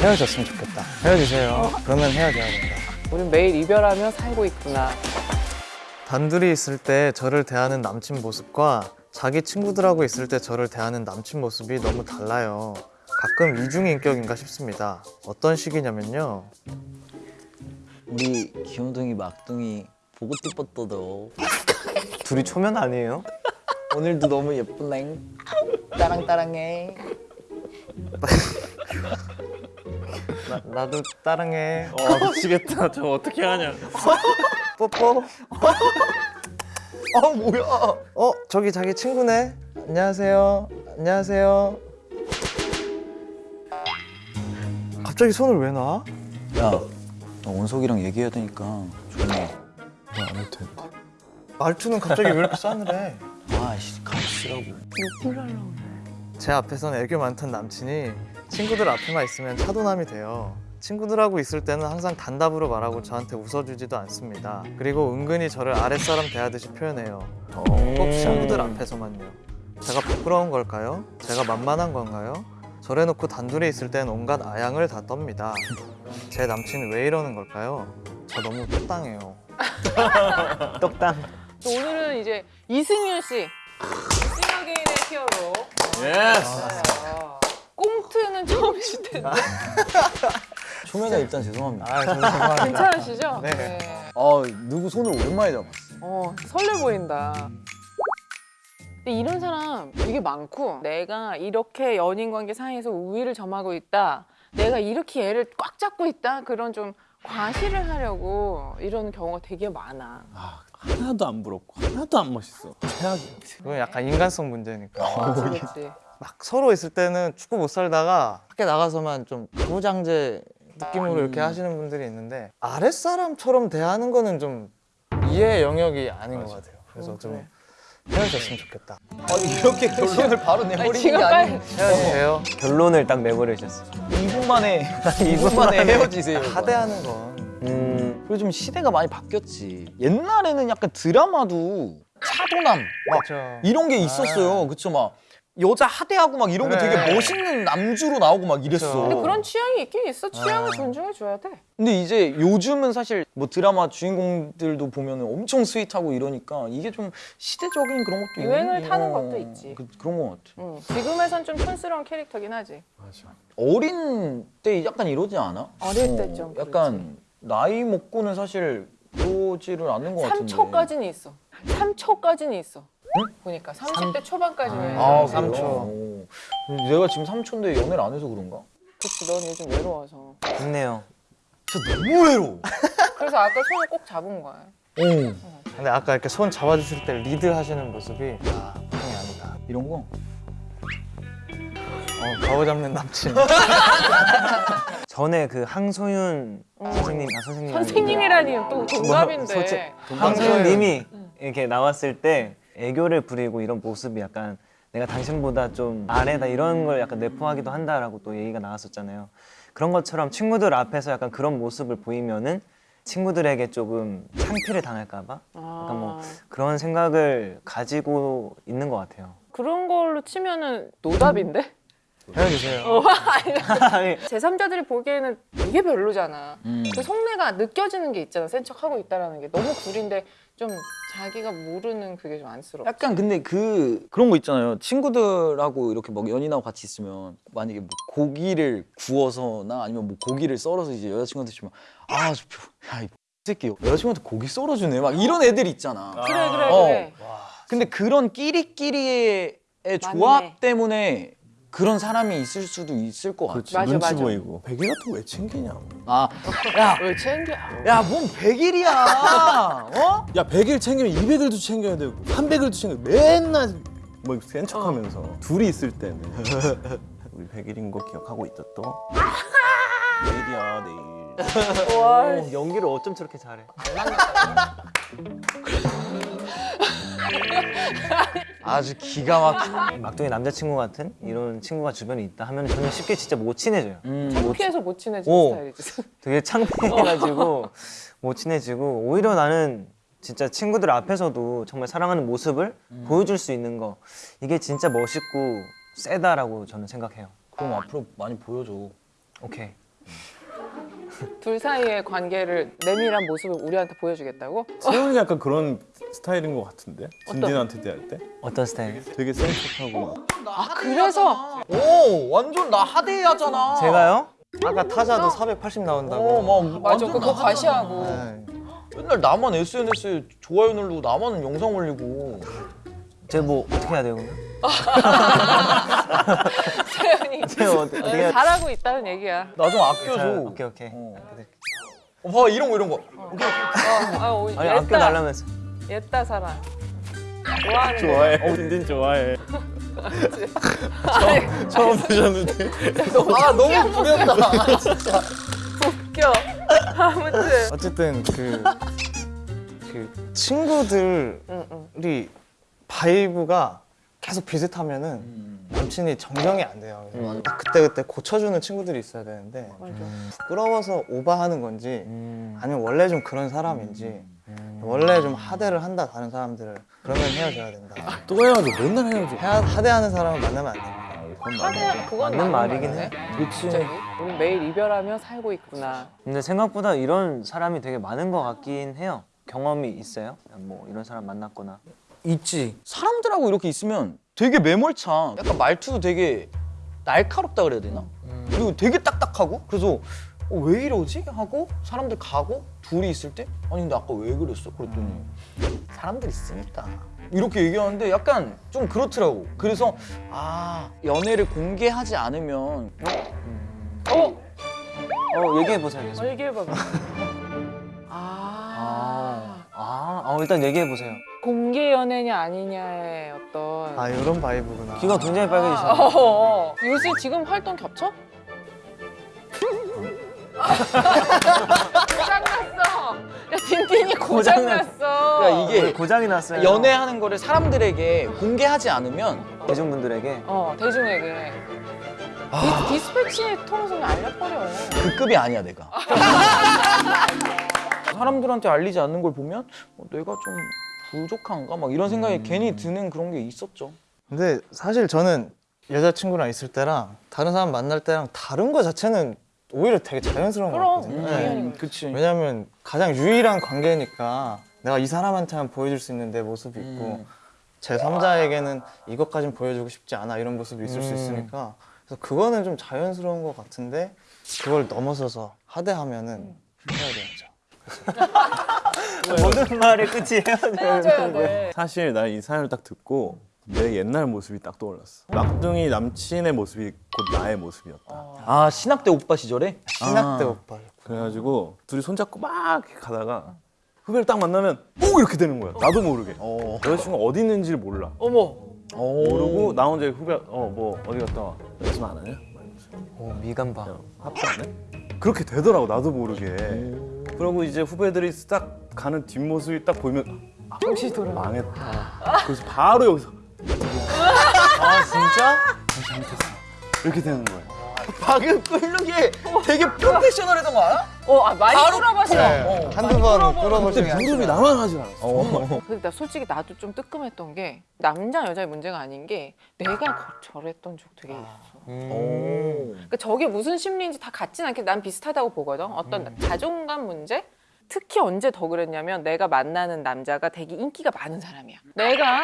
헤어졌으면 좋겠다. 헤어지세요. 그러면 헤어져야 된다. 우린 매일 이별하며 살고 있구나. 단둘이 있을 때 저를 대하는 남친 모습과 자기 친구들하고 있을 때 저를 대하는 남친 모습이 너무 달라요. 가끔 이중인격인가 싶습니다. 어떤 식이냐면요. 우리 기호동이 막둥이 보고 싶었어도 둘이 초면 아니에요? 오늘도 너무 예쁘네 따랑따랑해 나, 나도 따랑해. 어 미치겠다. 저 어떻게 하냐. 뽀뽀. 아 뭐야 어, 저기 자기 친구네. 안녕하세요. 안녕하세요. 갑자기 손을 왜 놔? 야너 원석이랑 얘기해야 되니까 조용히 안 해도 되는데. 말투는 갑자기 왜 이렇게 싸늘해? 아씨 가시라고 욕을 하려고 그래. 제 앞에선 애교 많던 남친이 친구들 앞에만 있으면 차도남이 돼요. 친구들하고 있을 때는 항상 단답으로 말하고 저한테 웃어주지도 않습니다. 그리고 은근히 저를 아랫사람 대하듯이 표현해요. 꼭 친구들 앞에서만요. 제가 부끄러운 걸까요? 제가 만만한 건가요? 저래놓고 단둘이 있을 땐 온갖 아양을 다 떱니다. 제 남친은 왜 이러는 걸까요? 저 너무 똑당해요. 떡당. 또 오늘은 이제 이승윤 씨. 싱어게인의 히어로. Yes. 꽁트는 처음이실 텐데. 초면에 일단 죄송합니다 아, 저 죄송합니다. 괜찮으시죠? 네. 아 누구 손을 오랜만에 잡았어 어, 설레 보인다. 근데 이런 사람 되게 많고 내가 이렇게 연인 관계 사이에서 우위를 점하고 있다. 내가 이렇게 얘를 꽉 잡고 있다. 그런 좀 과시를 하려고 이런 경우가 되게 많아. 아 하나도 안 부럽고 하나도 안 멋있어. 최악이야. 그건 약간 인간성 문제니까. 그렇지. 막 서로 있을 때는 축구 못 살다가 밖에 나가서만 좀 가부장제 느낌으로 이렇게 하시는 분들이 있는데 아랫사람처럼 대하는 거는 좀 이해의 영역이 아닌 것 같아요. 그래서 좀 헤어졌으면 좋겠다. 아니 이렇게 결론을 바로 내버리는 게 아니고 헤어지세요. 결론을 딱 내버리셨어. 2분 만에 2분 만에 헤어지세요 하대하는 건 음. 그리고 좀 시대가 많이 바뀌었지 옛날에는 약간 드라마도 차도남 막 그렇죠. 이런 게 있었어요. 그쵸 막 여자 하대하고 막 이런 거 그래. 되게 멋있는 남주로 나오고 막 이랬어. 그쵸. 근데 그런 취향이 있긴 있어. 취향을 아. 존중해 줘야 돼. 근데 이제 요즘은 사실 뭐 드라마 주인공들도 보면 엄청 sweet하고 이러니까 이게 좀 시대적인 그런 것도 유행을 있는 타는 어, 것도 있지. 그, 그런 것 같아. 응. 지금에선 좀 촌스러운 캐릭터긴 하지. 어린 때 약간 이러지 않아? 어릴 때좀 약간 나이 먹고는 사실 그러지를 않는 것 같은데. 3초까지는 있어. 3초까지는 있어. 보니까 30대 초반까지는. 아, 네, 삼 그래요? 초. 오. 내가 지금 3초인데 연애를 안 해서 그런가? 그치, 넌 요즘 외로워서. 좋네요. 진짜 너무 외로워. 그래서 아까 손을 꼭 잡은 거야. 어. 근데 아까 이렇게 손 잡아주실 때 리드 하시는 모습이 아 보통이 아니다. 이런 거? 어, 가오 잡는 남친. 전에 그 항소윤 선생님, 아 선생님 선생님이라니 또 동갑인데. 뭐, 솔직히 항소윤님이 이렇게 나왔을 때 애교를 부리고 이런 모습이 약간 내가 당신보다 좀 아래다 이런 걸 약간 내포하기도 한다라고 또 얘기가 나왔었잖아요. 그런 것처럼 친구들 앞에서 약간 그런 모습을 보이면은 친구들에게 조금 창피를 당할까봐 약간 뭐 아, 그런 생각을 가지고 있는 것 같아요. 그런 걸로 치면은 노답인데? 헤어지세요. 제3자들이 보기에는 이게 별로잖아. 음. 그 속내가 느껴지는 게 있잖아. 센 척하고 있다라는 게 너무 구린데 좀 자기가 모르는 그게 좀 안쓰러워. 약간 근데 그 그런 거 있잖아요. 친구들하고 이렇게 막 연인하고 같이 있으면 만약에 뭐 고기를 구워서나 아니면 뭐 고기를 썰어서 이제 여자친구한테 주면 아 저 야 이 새끼 여자친구한테 고기 썰어주네 막 이런 애들이 있잖아. 그래 그래 어. 그래. 근데 그런 끼리끼리의 조합 때문에 그런 사람이 있을 수도 있을 것 같아. 맞아, 눈치 맞아. 보이고. 백일 같은 거 왜 챙기냐. 아, 야, 왜 챙겨? 야, 뭔 100일이야. 어? 야 100일 챙기면 200일도 챙겨야 되고 300일도 챙겨 맨날 뭐 센 척 하면서 둘이 있을 때는 우리 100일인 거 기억하고 있다 또 내일이야 내일 와, 어, 연기를 어쩜 저렇게 잘해 아주 기가 막혀. 막둥이 남자친구 같은 이런 친구가 주변에 있다 하면 저는 쉽게 진짜 못 친해져요 음, 창피해서 못 친해지는 오. 스타일이지. 되게 창피해가지고 못 친해지고 오히려 나는 진짜 친구들 앞에서도 정말 사랑하는 모습을 보여줄 수 있는 거 이게 진짜 멋있고 세다라고 저는 생각해요 그럼 앞으로 많이 보여줘. 오케이 둘 사이의 관계를 내밀한 모습을 우리한테 보여주겠다고? 세훈이 약간 그런 스타일인 것 같은데 진진한테 대할 때 어떤 스타일? 되게 센 척하고 막아 그래서 오 완전 나 하대하잖아. 제가요? 아까 타자도 480 나온다고. 어 막 맞아 그거 과시하고 네. 맨날 나만 SNS에 좋아요 누르고 나만 영상 올리고. 제가 뭐 어떻게 해야 돼요? 그러면? 세연이 제가 어떻게 어떻게 해야 잘하고 있다는 얘기야. 나 좀 잘- 아껴줘. 오케이 오케이. 어. 어, 봐 이런 거 이런 거. 아, 아, 오, 아니 옛다, 아껴 달라면서. 옛다 사람. 좋아하는 좋아해 진진 좋아해 처음 보셨는데 아 너무 부렸다. 진짜. 웃겨. 아무튼. 어쨌든 그, 그 친구들이 응, 응. vibe가 계속 비슷하면은 남친이 정정이 안 돼요. 그래서 그때 그때 고쳐주는 친구들이 있어야 되는데 맞아. 부끄러워서 오바하는 건지 음. 아니면 원래 좀 그런 사람인지 원래 좀 하대를 한다 다른 사람들을 그러면 헤어져야 된다. 또 헤어져 맨날 헤어져 하, 하대하는 사람을 만나면 안 됩니다. 하대 그건 맞는 말이긴. 해. 갑자기 우리 매일 이별하며 살고 있구나. 근데 생각보다 이런 사람이 되게 많은 것 같긴 해요. 경험이 있어요? 뭐 이런 사람 만났거나. 있지. 사람들하고 이렇게 있으면 되게 매몰차. 약간 말투도 되게 날카롭다 그래야 되나? 그리고 되게 딱딱하고 그래서 어, 왜 이러지? 하고 사람들 가고 둘이 있을 때 아니 근데 아까 왜 그랬어? 그랬더니 사람들 있으니까 이렇게 얘기하는데 약간 좀 그렇더라고. 그래서 아 연애를 공개하지 않으면 어? 어 얘기해 보세요. 계속. 어, 얘기해봐봐. 아. 아, 아, 어, 일단 얘기해 보세요. 공개 연애냐 아니냐의 어떤. 아 이런 바이브구나. 귀가 굉장히 빨개지시네. 어, 어. 요새 지금 활동 겹쳐? 고장났어. 야 딘딘이 고장났어. 야, 이게 고장이 났어요. 연애하는 거를 사람들에게 공개하지 않으면 대중분들에게 어 대중에게 디, 디스패치 통해서 알려버려. 그 급이 아니야 내가. 사람들한테 알리지 않는 걸 보면 어, 내가 좀 부족한가 막 이런 생각이 괜히 드는 그런 게 있었죠. 근데 사실 저는 여자친구랑 있을 때랑 다른 사람 만날 때랑 다른 거 자체는 오히려 되게 자연스러운 것 그럼 같거든요. 네. 그치. 왜냐면 가장 유일한 관계니까 내가 이 사람한테만 보여줄 수 있는 내 모습이 있고 음. 제 3자에게는 이것까진 보여주고 싶지 않아 이런 모습이 있을 수 음. 있으니까 그래서 그거는 좀 자연스러운 것 같은데 그걸 넘어서서 하대하면은 헤어져야죠. 모든 말의 끝이 헤어져야 돼. 사실 나 이 사연을 딱 듣고 내 옛날 모습이 딱 떠올랐어 막둥이 남친의 모습이 곧 나의 모습이었다 아 신학 때 오빠 시절에 신학 때 아. 오빠 그래가지고 둘이 손잡고 막 가다가 후배를 딱 만나면 오 이렇게 되는 거야 나도 모르게 어. 여자친구가 어디 있는지를 몰라 어머. 모르고 나 혼자 후배 어 뭐 어디 갔다 와 연습 안 하냐? 막 이러면서. 오, 미간바. 합주 안 해? 그렇게 되더라고 나도 모르게 그러고 이제 후배들이 딱 가는 뒷모습이 딱 보이면 정신 돌아. 망했다 그래서 바로 여기서 아 진짜? 이렇게 되는 거야 방금 끓는 게 되게 프로페셔널했던 거 알아? 어, 아, 많이 바로- 끌어봤어. 네, 한두 번 근데 끌어보시면 무릎이 나만 하지 않았어 근데 나 솔직히 나도 좀 뜨끔했던 게 남자 여자의 문제가 아닌 게 내가 거- 저랬던 적 되게 있어. 오. 그러니까 저게 무슨 심리인지 다 같진 않게 난 비슷하다고 보거든. 어떤 자존감 문제? 특히 언제 더 그랬냐면 내가 만나는 남자가 되게 인기가 많은 사람이야. 내가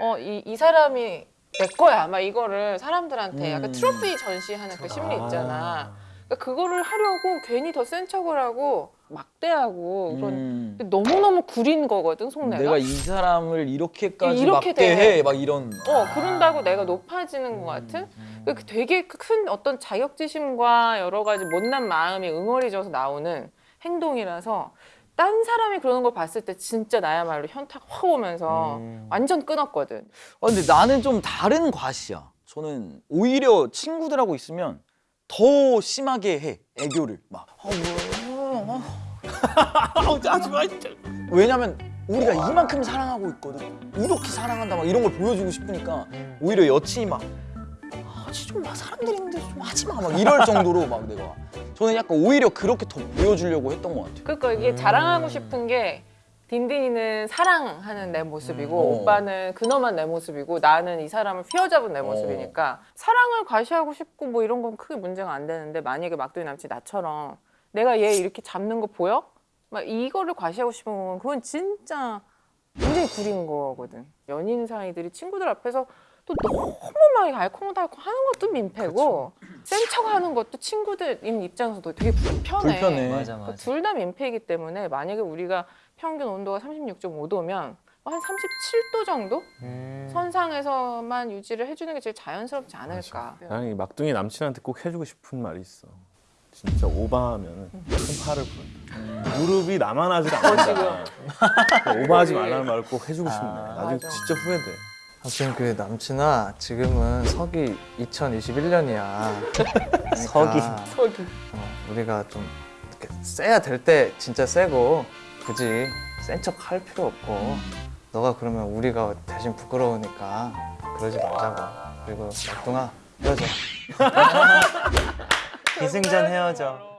어 이 이 사람이 내 거야. 막 이거를 사람들한테 약간 음. 트로피 전시하는 그 심리 있잖아. 그러니까 그거를 하려고 괜히 더 센 척을 하고 막대하고 그런 음. 너무너무 구린 거거든 속내가. 내가 이 사람을 이렇게까지 이렇게 맞게 돼. 해. 막 이런. 어 그런다고 내가 높아지는 것 같은 그 되게 큰 어떤 자격지심과 여러 가지 못난 마음이 응어리져서 나오는 행동이라서 딴 사람이 그러는 걸 봤을 때 진짜 나야말로 현타가 확 오면서 음. 완전 끊었거든. 아, 근데 나는 좀 다른 과시야. 저는 오히려 친구들하고 있으면 더 심하게 해 애교를 막. 아, 뭐야? 아, 하지 마. 진짜. 왜냐면 우리가 이만큼 사랑하고 있거든. 이렇게 사랑한다 막 이런 걸 보여주고 싶으니까 오히려 여친이 막 하지 좀 마. 사람들이 있는데 좀 하지 마. 막 이럴 정도로 막 내가. 저는 약간 오히려 그렇게 더 보여주려고 했던 것 같아요. 그러니까 이게 자랑하고 싶은 게 딘딘이는 사랑하는 내 모습이고 음. 오빠는 근엄한 내 모습이고 나는 이 사람을 휘어잡은 내 모습이니까 사랑을 과시하고 싶고 뭐 이런 건 크게 문제가 안 되는데 만약에 막둥이 남친 나처럼 내가 얘 이렇게 잡는 거 보여? 막 이거를 과시하고 싶으면 그건 진짜 굉장히 구린 거거든. 연인 사이들이 친구들 앞에서 또 너무 막 알콩달콩 하는 것도 민폐고 센 척 하는 것도 친구들 입장에서도 되게 불편해. 불편해. 맞아 맞아. 둘다 민폐이기 때문에 만약에 우리가 평균 온도가 36.5도면 한 37도 정도 음. 선상에서만 유지를 해주는 게 제일 자연스럽지 않을까. 나는 이 막둥이 남친한테 꼭 해주고 싶은 말이 있어. 진짜 오바하면 큰 팔을 부른다. 무릎이 나만 하지 않는다. 오바하지 말라는 말을 꼭 해주고 싶네. 나중에 맞아. 진짜 후회돼. 아무튼 그 남친아 지금은 서기 2021년이야. 서기. 서기. 어, 우리가 좀 이렇게 세야 될 때 진짜 세고 굳이 센 척 할 필요 없고 너가 그러면 우리가 대신 부끄러우니까 그러지 말자고. 그리고 막둥아 헤어져. 기승전 헤어져.